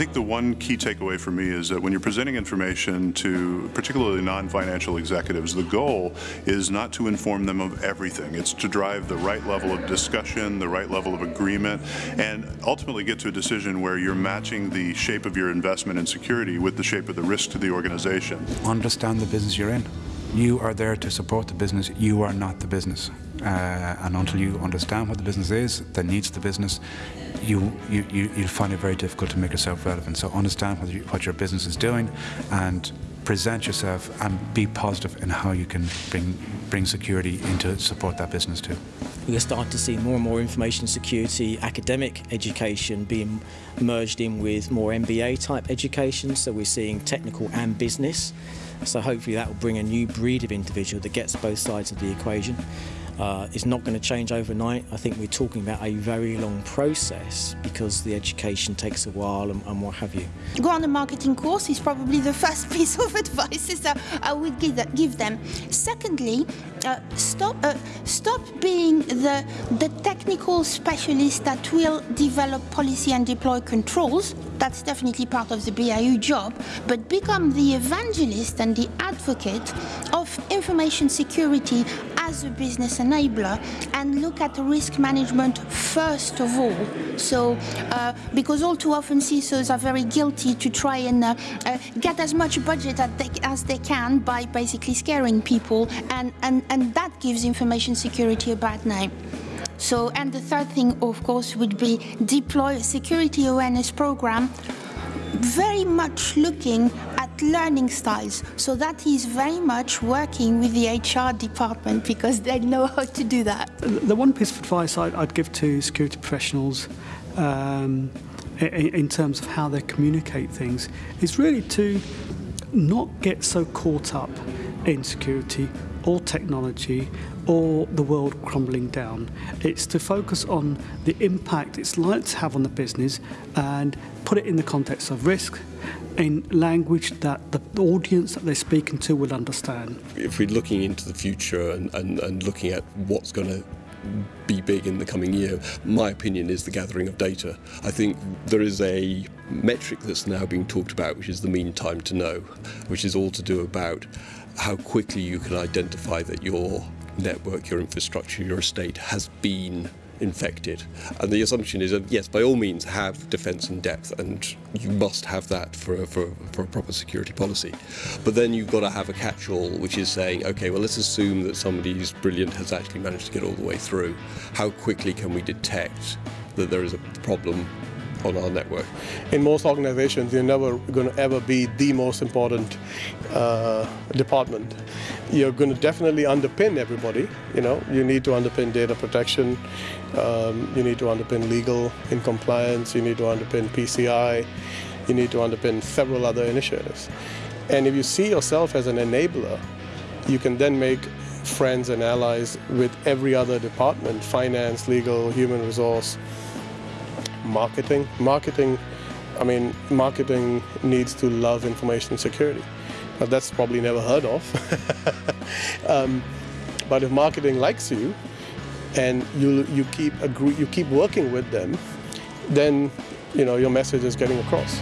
think the one key takeaway for me is that when you're presenting information to particularly non-financial executives, the goal is not to inform them of everything. It's to drive the right level of discussion, the right level of agreement, and ultimately get to a decision where you're matching the shape of your investment in security with the shape of the risk to the organization. Understand the business you're in. You are there to support the business, you are not the business. Uh, and until you understand what the business is, the needs of the business, you, you, you, will find it very difficult to make yourself relevant. So understand what, you, what your business is doing and present yourself and be positive in how you can bring, bring security into support that business too. We're starting to see more and more information security academic education being merged in with more MBA type education. So we're seeing technical and business. So hopefully that will bring a new breed of individual that gets both sides of the equation. Uh, it's not going to change overnight. I think we're talking about a very long process because the education takes a while and, and what have you. Go on a marketing course is probably the first piece of advice that I would give, give them. Secondly, uh, stop, uh, stop being the, the technical specialist that will develop policy and deploy controls. That's definitely part of the BIU job, but become the evangelist and the advocate of information security as a business enabler and look at risk management first of all. So, uh, because all too often CISOs are very guilty to try and uh, uh, get as much budget as they, as they can by basically scaring people, and, and, and that gives information security a bad name. So, and the third thing, of course, would be deploy a security awareness program very much looking learning styles. So that is very much working with the HR department because they know how to do that. The one piece of advice I'd give to security professionals um, in terms of how they communicate things is really to not get so caught up in security or technology or the world crumbling down. It's to focus on the impact it's likely to have on the business and put it in the context of risk in language that the audience that they're speaking to will understand. If we're looking into the future and, and, and looking at what's going to be big in the coming year, my opinion is the gathering of data. I think there is a metric that's now being talked about, which is the mean time to know, which is all to do about how quickly you can identify that your network, your infrastructure, your estate has been infected. And the assumption is that, yes, by all means, have defense in depth, and you must have that for, for, for a proper security policy. But then you've got to have a catch-all, which is saying, okay, well, let's assume that somebody who's brilliant has actually managed to get all the way through. How quickly can we detect that there is a problem on our network. In most organizations, you're never going to ever be the most important uh, department. You're going to definitely underpin everybody. You know, you need to underpin data protection. Um, you need to underpin legal in compliance. You need to underpin PCI. You need to underpin several other initiatives. And if you see yourself as an enabler, you can then make friends and allies with every other department, finance, legal, human resource, marketing. Marketing, I mean, marketing needs to love information security. Now, that's probably never heard of. um, but if marketing likes you and you, you, keep agree, you keep working with them, then you know, your message is getting across.